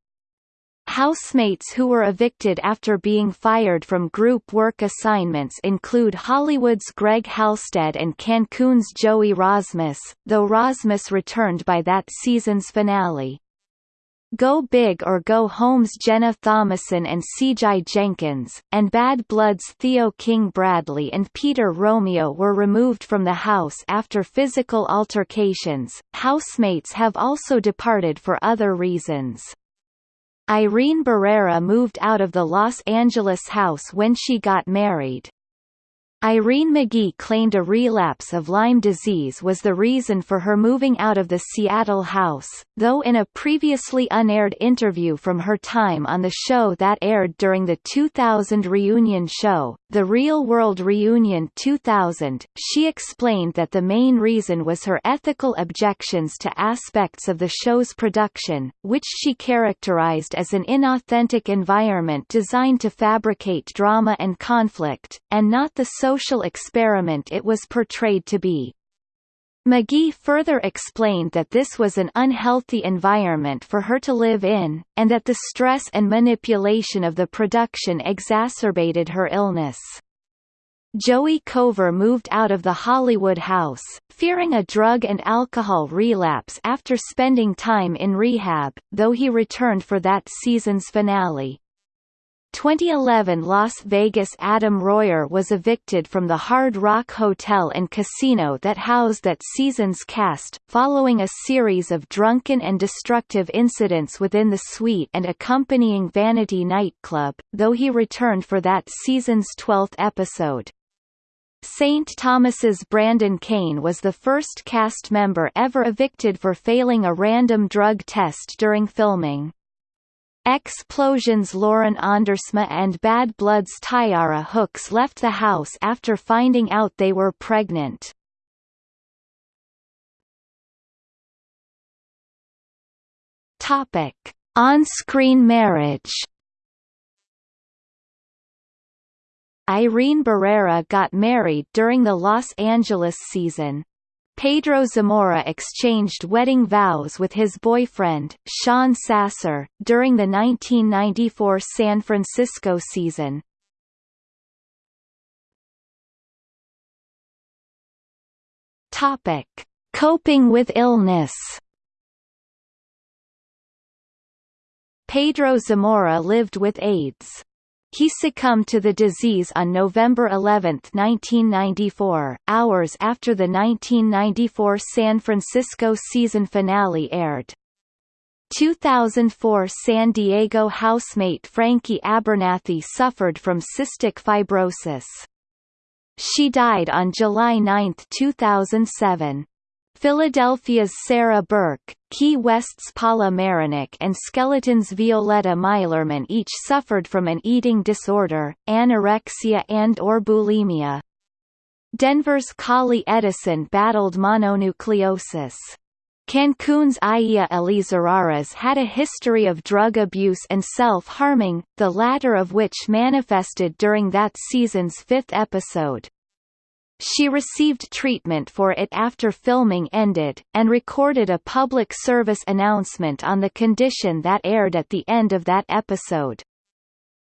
Housemates who were evicted after being fired from group work assignments include Hollywood's Greg Halstead and Cancun's Joey Rozmus, though Rozmus returned by that season's finale. Go Big or Go Home's Jenna Thomason and C.J. Jenkins, and Bad Blood's Theo King Bradley and Peter Romeo were removed from the house after physical altercations. Housemates have also departed for other reasons. Irene Barrera moved out of the Los Angeles house when she got married. Irene McGee claimed a relapse of Lyme disease was the reason for her moving out of the Seattle house, though in a previously unaired interview from her time on the show that aired during the 2000 reunion show, The Real World Reunion 2000, she explained that the main reason was her ethical objections to aspects of the show's production, which she characterized as an inauthentic environment designed to fabricate drama and conflict, and not the social experiment it was portrayed to be. McGee further explained that this was an unhealthy environment for her to live in, and that the stress and manipulation of the production exacerbated her illness. Joey Kovar moved out of the Hollywood house, fearing a drug and alcohol relapse after spending time in rehab, though he returned for that season's finale. 2011 Las Vegas Adam Royer was evicted from the Hard Rock Hotel and Casino that housed that season's cast, following a series of drunken and destructive incidents within the suite and accompanying Vanity nightclub, though he returned for that season's 12th episode. St. Thomas's Brandon Kane was the first cast member ever evicted for failing a random drug test during filming. Explosions Lauren Andersma and Bad Blood's Tyara Hooks left the house after finding out they were pregnant. On-screen marriage. Irene Barrera got married during the Los Angeles season. Pedro Zamora exchanged wedding vows with his boyfriend, Sean Sasser, during the 1994 San Francisco season. Topic: Coping with illness. Pedro Zamora lived with AIDS. He succumbed to the disease on November 11, 1994, hours after the 1994 San Francisco season finale aired. 2004 San Diego housemate Frankie Abernathy suffered from cystic fibrosis. She died on July 9, 2007. Philadelphia's Sarah Burke, Key West's Paula Meronek and Skeleton's Violetta Meilerman each suffered from an eating disorder, anorexia and or bulimia. Denver's Kali Edison battled mononucleosis. Cancun's Aya Elizarraras had a history of drug abuse and self-harming, the latter of which manifested during that season's fifth episode. She received treatment for it after filming ended, and recorded a public service announcement on the condition that aired at the end of that episode.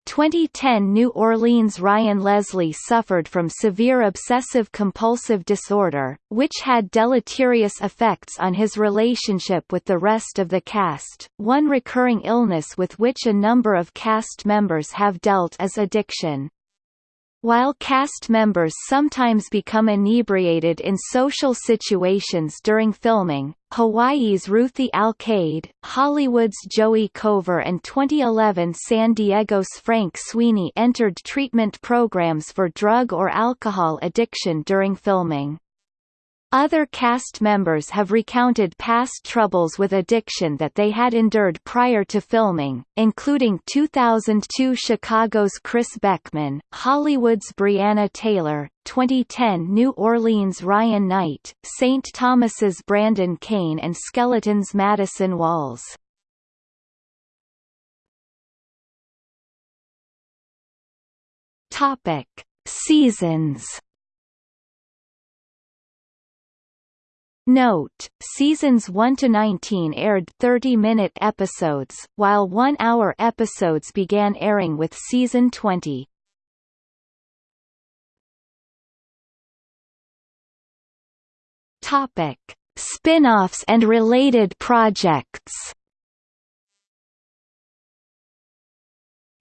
2010 New Orleans Ryan Leslie suffered from severe obsessive-compulsive disorder, which had deleterious effects on his relationship with the rest of the cast. One recurring illness with which a number of cast members have dealt is addiction. While cast members sometimes become inebriated in social situations during filming, Hawaii's Ruthie Alcaide, Hollywood's Joey Kovar and 2011 San Diego's Frank Sweeney entered treatment programs for drug or alcohol addiction during filming. Other cast members have recounted past troubles with addiction that they had endured prior to filming, including 2002 Chicago's Chris Beckman, Hollywood's Brianna Taylor, 2010 New Orleans Ryan Knight, St. Thomas's Brandon Kane and Skeleton's Madison Walls. Seasons Note, seasons 1 to 19 aired 30-minute episodes, while 1-hour episodes began airing with season 20. Topic: Spin-offs and related projects.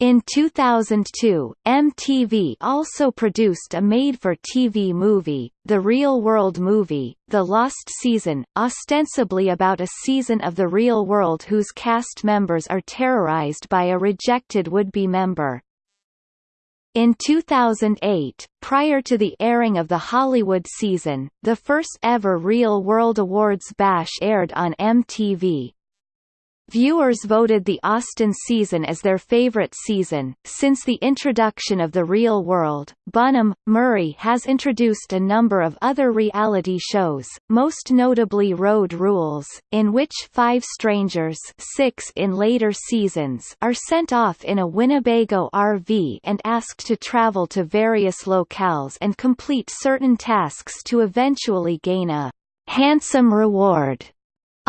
In 2002, MTV also produced a made-for-TV movie, The Real World Movie, The Lost Season, ostensibly about a season of The Real World whose cast members are terrorized by a rejected would-be member. In 2008, prior to the airing of the Hollywood season, the first ever Real World Awards bash aired on MTV. Viewers voted the Austin season as their favorite season. Since the introduction of The Real World, Bunim Murray has introduced a number of other reality shows, most notably Road Rules, in which five strangers six in later seasons are sent off in a Winnebago RV and asked to travel to various locales and complete certain tasks to eventually gain a handsome reward.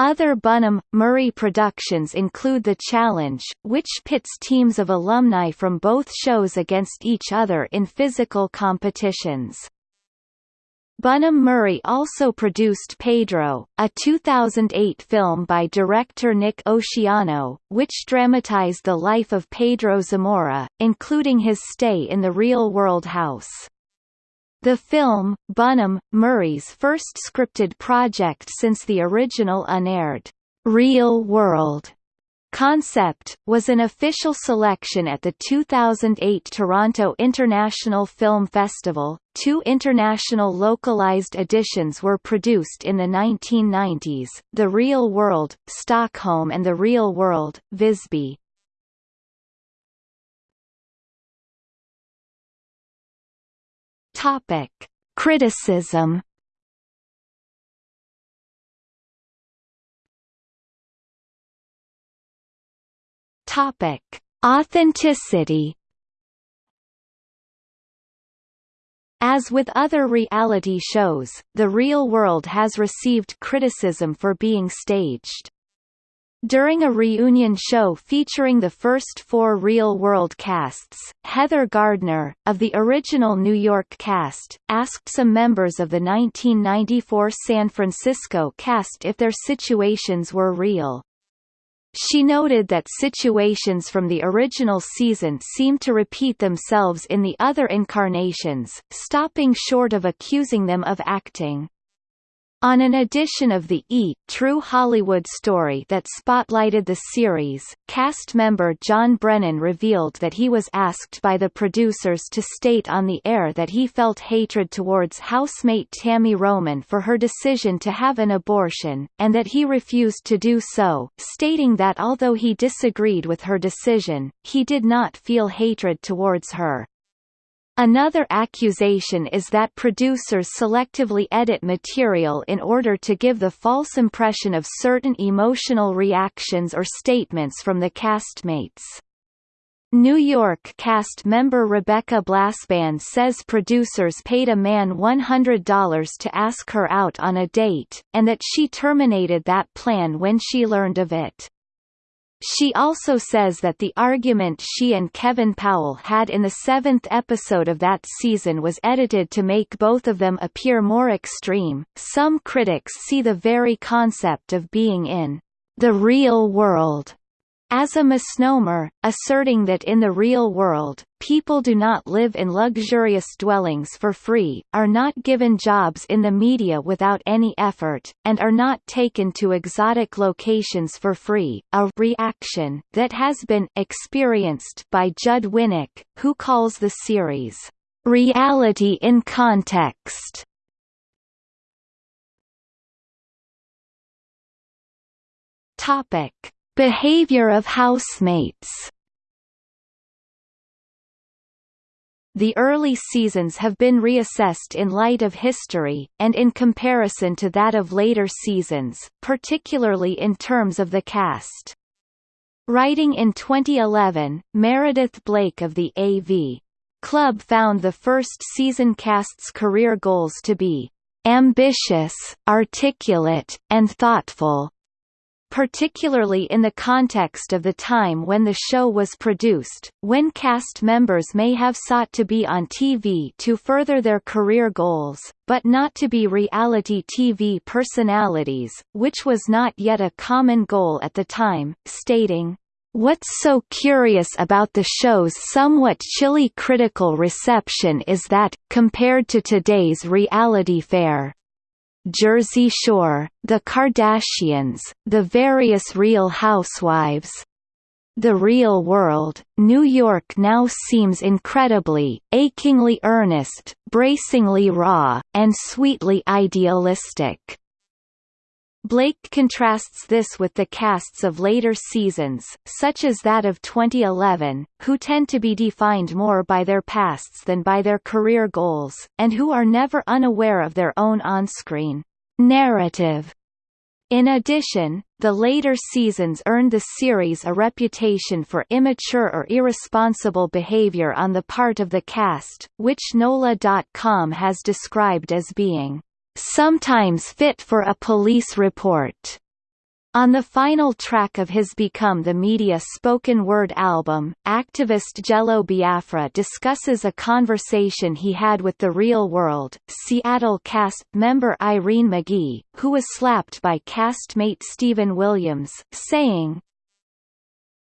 Other Bunim, Murray productions include The Challenge, which pits teams of alumni from both shows against each other in physical competitions. Bunim Murray also produced Pedro, a 2008 film by director Nick Oceano, which dramatized the life of Pedro Zamora, including his stay in the real-world house. The film, Bunim, Murray's first scripted project since the original unaired, Real World concept, was an official selection at the 2008 Toronto International Film Festival. Two international localized editions were produced in the 1990s, The Real World, Stockholm and The Real World, Visby. Topic: Criticism. Topic: Authenticity. As with other reality shows, The Real World has received criticism for being staged. During a reunion show featuring the first four real-world casts, Heather Gardner, of the original New York cast, asked some members of the 1994 San Francisco cast if their situations were real. She noted that situations from the original season seemed to repeat themselves in the other incarnations, stopping short of accusing them of acting. On an edition of the E! True Hollywood Story that spotlighted the series, cast member John Brennan revealed that he was asked by the producers to state on the air that he felt hatred towards housemate Tammy Roman for her decision to have an abortion, and that he refused to do so, stating that although he disagreed with her decision, he did not feel hatred towards her. Another accusation is that producers selectively edit material in order to give the false impression of certain emotional reactions or statements from the castmates. New York cast member Rebecca Blasband says producers paid a man $100 to ask her out on a date, and that she terminated that plan when she learned of it. She also says that the argument she and Kevin Powell had in the seventh episode of that season was edited to make both of them appear more extreme. Some critics see the very concept of being in the real world as a misnomer, asserting that in the real world, people do not live in luxurious dwellings for free, are not given jobs in the media without any effort, and are not taken to exotic locations for free, a reaction that has been experienced by Judd Winick, who calls the series, "...reality in context." Topic Behavior of housemates The early seasons have been reassessed in light of history, and in comparison to that of later seasons, particularly in terms of the cast. Writing in 2011, Meredith Blake of the AV Club found the first season cast's career goals to be ambitious, articulate, and thoughtful, particularly in the context of the time when the show was produced, when cast members may have sought to be on TV to further their career goals, but not to be reality TV personalities, which was not yet a common goal at the time, stating, What's so curious about the show's somewhat chilly critical reception is that, compared to today's reality fare, Jersey Shore, The Kardashians, The Various Real Housewives, The real world, New York now seems incredibly, achingly earnest, bracingly raw, and sweetly idealistic. Blake contrasts this with the casts of later seasons, such as that of 2011, who tend to be defined more by their pasts than by their career goals, and who are never unaware of their own on-screen narrative. In addition, the later seasons earned the series a reputation for immature or irresponsible behavior on the part of the cast, which NOLA.com has described as being sometimes fit for a police report. On the final track of his Become the Media spoken word album, activist Jello Biafra discusses a conversation he had with the Real World, Seattle cast member Irene McGee, who was slapped by castmate Stephen Williams, saying,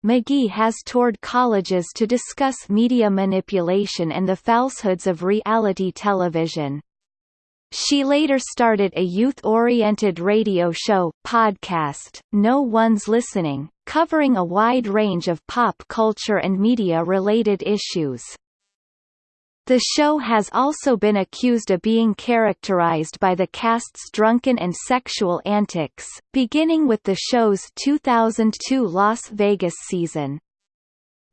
McGee has toured colleges to discuss media manipulation and the falsehoods of reality television. She later started a youth-oriented radio show, podcast, No One's Listening, covering a wide range of pop culture and media-related issues. The show has also been accused of being characterized by the cast's drunken and sexual antics, beginning with the show's 2002 Las Vegas season.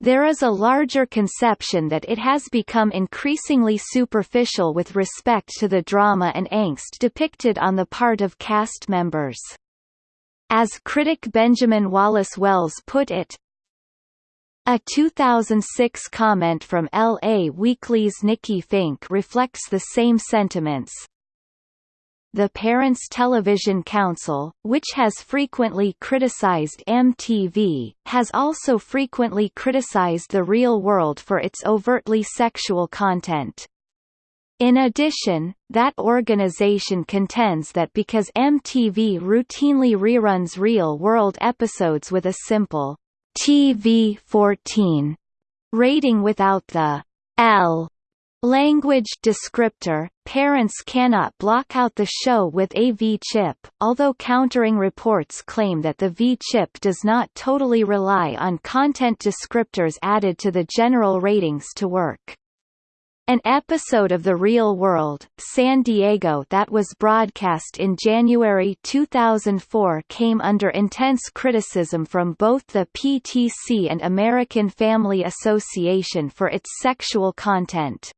There is a larger conception that it has become increasingly superficial with respect to the drama and angst depicted on the part of cast members. As critic Benjamin Wallace Wells put it, a 2006 comment from L.A. Weekly's Nikki Finke reflects the same sentiments, the Parents Television Council, which has frequently criticized MTV, has also frequently criticized the real world for its overtly sexual content. In addition, that organization contends that because MTV routinely reruns real-world episodes with a simple TV-14 rating without the L Language descriptor, parents cannot block out the show with a V-chip, although countering reports claim that the V-chip does not totally rely on content descriptors added to the general ratings to work. An episode of The Real World, San Diego that was broadcast in January 2004 came under intense criticism from both the PTC and American Family Association for its sexual content.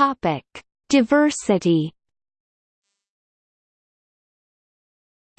Topic: Diversity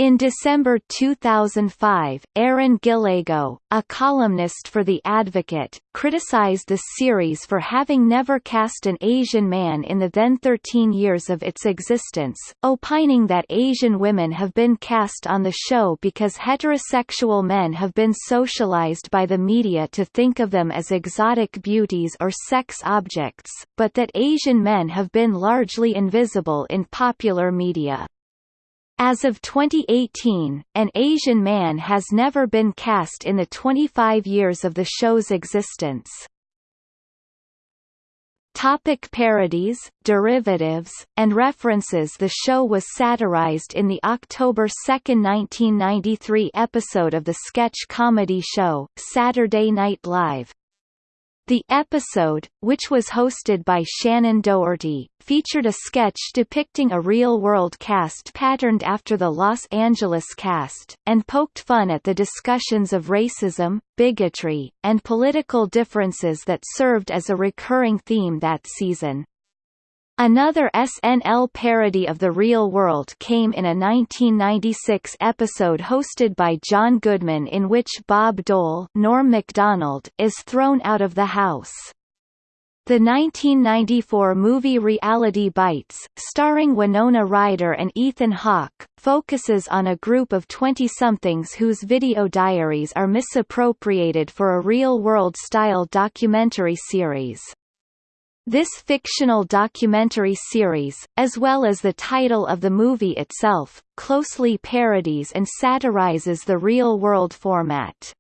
In December 2005, Aaron Gillego, a columnist for The Advocate, criticized the series for having never cast an Asian man in the then 13 years of its existence, opining that Asian women have been cast on the show because heterosexual men have been socialized by the media to think of them as exotic beauties or sex objects, but that Asian men have been largely invisible in popular media. As of 2018, an Asian man has never been cast in the 25 years of the show's existence. Topic parodies, derivatives, and references The show was satirized in the October 2, 1993 episode of the sketch comedy show, Saturday Night Live, the episode, which was hosted by Shannen Doherty, featured a sketch depicting a real-world cast patterned after the Los Angeles cast, and poked fun at the discussions of racism, bigotry, and political differences that served as a recurring theme that season. Another SNL parody of The Real World came in a 1996 episode hosted by John Goodman in which Bob Dole Norm Macdonald is thrown out of the house. The 1994 movie Reality Bites, starring Winona Ryder and Ethan Hawke, focuses on a group of 20-somethings whose video diaries are misappropriated for a real-world style documentary series. This fictional documentary series, as well as the title of the movie itself, closely parodies and satirizes the real-world format.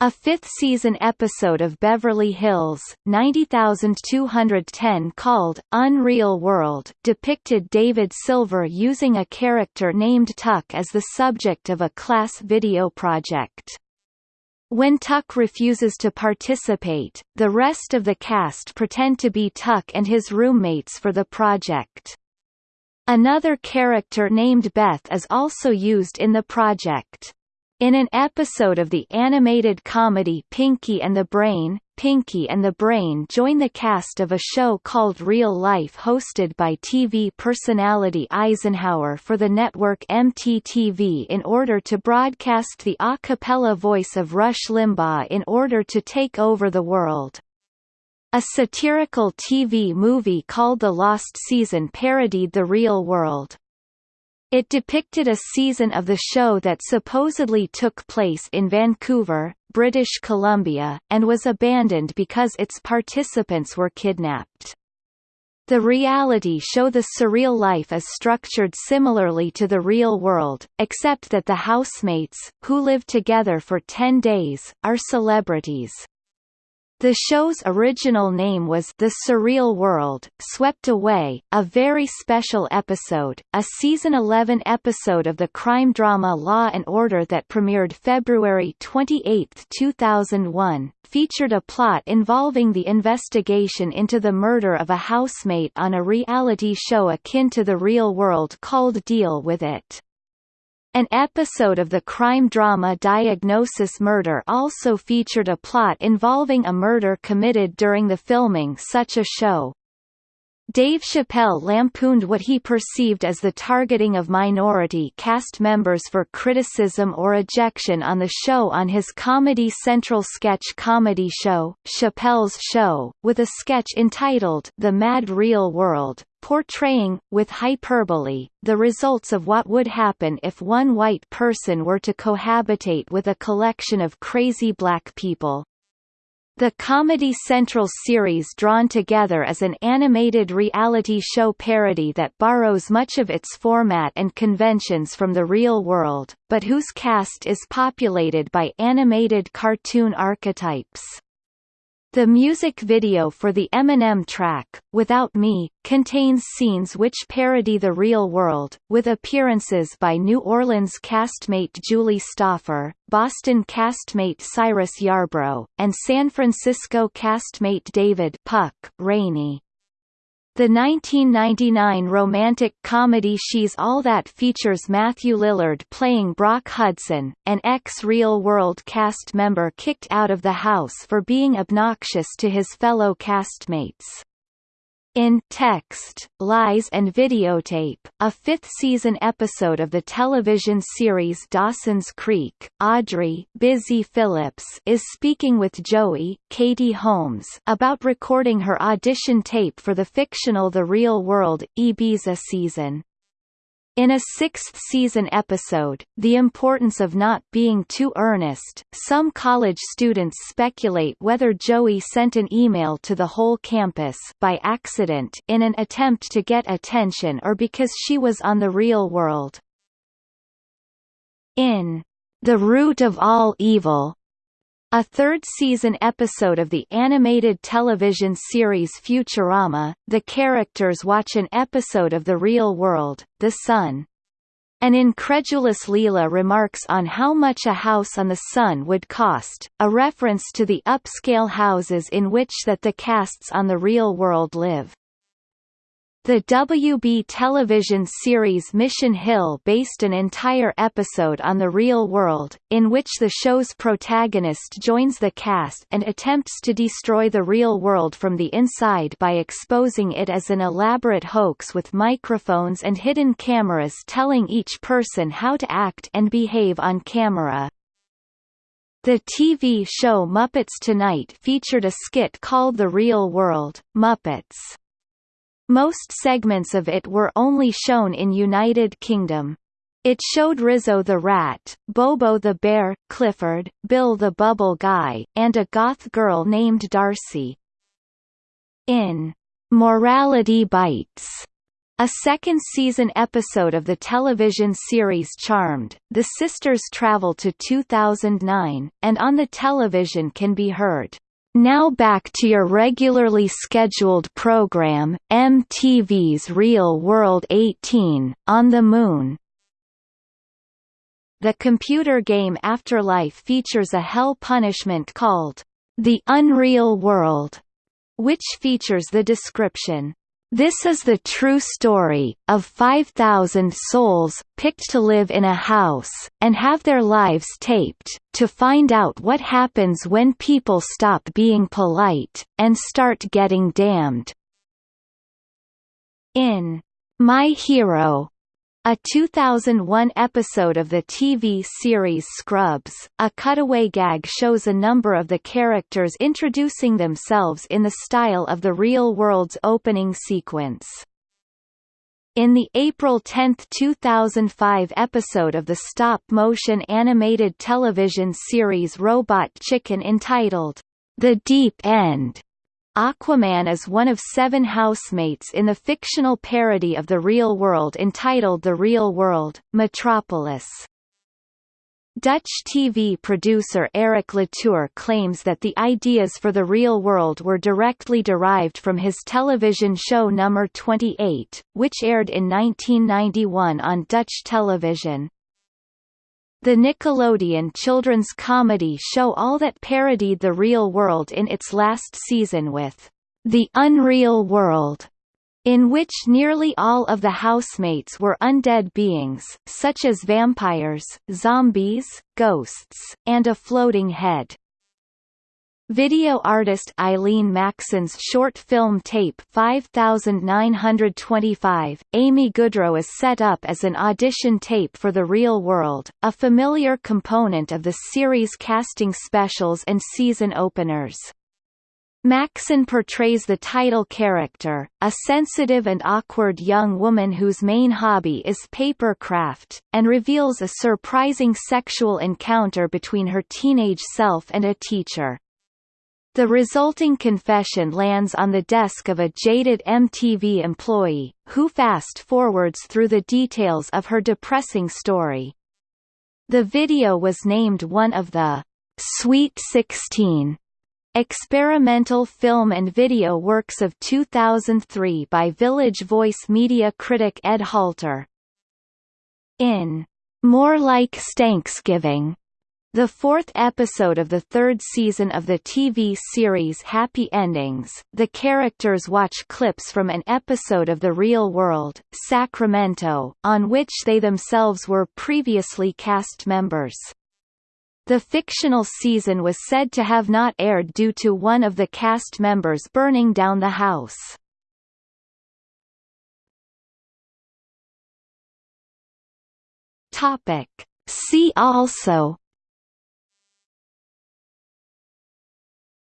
A fifth-season episode of Beverly Hills, 90210 called, Unreal World depicted David Silver using a character named Tuck as the subject of a class video project. When Tuck refuses to participate, the rest of the cast pretend to be Tuck and his roommates for the project. Another character named Beth is also used in the project. In an episode of the animated comedy Pinky and the Brain, Pinky and the Brain join the cast of a show called Real Life hosted by TV personality Eisenhower for the network MTTV in order to broadcast the a cappella voice of Rush Limbaugh in order to take over the world. A satirical TV movie called The Lost Season parodied the real world. It depicted a season of the show that supposedly took place in Vancouver, British Columbia, and was abandoned because its participants were kidnapped. The reality show The Surreal Life is structured similarly to the real world, except that the housemates, who live together for 10 days, are celebrities. The show's original name was The Surreal World, Swept Away, a very special episode, a season 11 episode of the crime drama Law and Order that premiered February 28, 2001, featured a plot involving the investigation into the murder of a housemate on a reality show akin to the real world called Deal With It. An episode of the crime drama Diagnosis Murder also featured a plot involving a murder committed during the filming such a show. Dave Chappelle lampooned what he perceived as the targeting of minority cast members for criticism or ejection on the show on his Comedy Central sketch comedy show, Chappelle's Show, with a sketch entitled The Mad Real World, portraying, with hyperbole, the results of what would happen if one white person were to cohabitate with a collection of crazy black people. The Comedy Central series drawn together as an animated reality show parody that borrows much of its format and conventions from the real world, but whose cast is populated by animated cartoon archetypes. The music video for the Eminem track, Without Me, contains scenes which parody the real world, with appearances by New Orleans castmate Julie Stoffer, Boston castmate Cyrus Yarbrough, and San Francisco castmate David Puck Rainey. The 1999 romantic comedy She's All That features Matthew Lillard playing Brock Hudson, an ex-Real World cast member kicked out of the house for being obnoxious to his fellow castmates. In Text, Lies and Videotape, a fifth-season episode of the television series Dawson's Creek, Audrey Busy Philipps is speaking with Joey Katie Holmes about recording her audition tape for the fictional The Real World, Ibiza season. In a sixth-season episode, The Importance of Not Being Too Earnest, some college students speculate whether Joey sent an email to the whole campus by accident in an attempt to get attention or because she was on the real world. In The Root of All Evil, a third-season episode of the animated television series Futurama, the characters watch an episode of The Real World, The Sun. An incredulous Leela remarks on how much a house on the Sun would cost, a reference to the upscale houses in which that the casts on The Real World live. The WB television series Mission Hill based an entire episode on the real world, in which the show's protagonist joins the cast and attempts to destroy the real world from the inside by exposing it as an elaborate hoax with microphones and hidden cameras telling each person how to act and behave on camera. The TV show Muppets Tonight featured a skit called The Real World, Muppets. Most segments of it were only shown in United Kingdom. It showed Rizzo the Rat, Bobo the Bear, Clifford, Bill the Bubble Guy, and a goth girl named Darcy. In Morality Bites, A second season episode of the television series Charmed, the sisters travel to 2009, and on the television can be heard, "...now back to your regularly scheduled program, MTV's Real World 18, on the Moon." The computer game Afterlife features a hell punishment called, "...the Unreal World", which features the description, this is the true story, of 5,000 souls, picked to live in a house, and have their lives taped, to find out what happens when people stop being polite, and start getting damned. In My Hero, a 2001 episode of the TV series Scrubs, a cutaway gag shows a number of the characters introducing themselves in the style of the real world's opening sequence. In the April 10, 2005 episode of the stop-motion animated television series Robot Chicken entitled, The Deep End, Aquaman is one of seven housemates in the fictional parody of the real world entitled The Real World, Metropolis. Dutch TV producer Erik Latour claims that the ideas for the real world were directly derived from his television show Number 28, which aired in 1991 on Dutch television. The Nickelodeon children's comedy show All That parodied the real world in its last season with The Unreal World, in which nearly all of the housemates were undead beings, such as vampires, zombies, ghosts, and a floating head. Video artist Eileen Maxson's short film tape 5925, Amy Goodrow is set up as an audition tape for The Real World, a familiar component of the series casting specials and season openers. Maxon portrays the title character, a sensitive and awkward young woman whose main hobby is paper craft, and reveals a surprising sexual encounter between her teenage self and a teacher. The resulting confession lands on the desk of a jaded MTV employee, who fast-forwards through the details of her depressing story. The video was named one of the Sweet 16 experimental film and video works of 2003 by Village Voice media critic Ed Halter. In More Like Stanksgiving, the fourth episode of the third season of the TV series Happy Endings, the characters watch clips from an episode of The Real World, Sacramento, on which they themselves were previously cast members. The fictional season was said to have not aired due to one of the cast members burning down the house. Topic. See also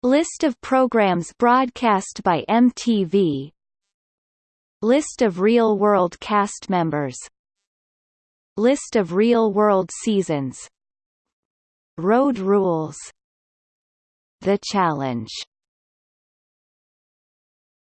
List of programs broadcast by MTV List of real-world cast members. List of real-world seasons. Road Rules. The Challenge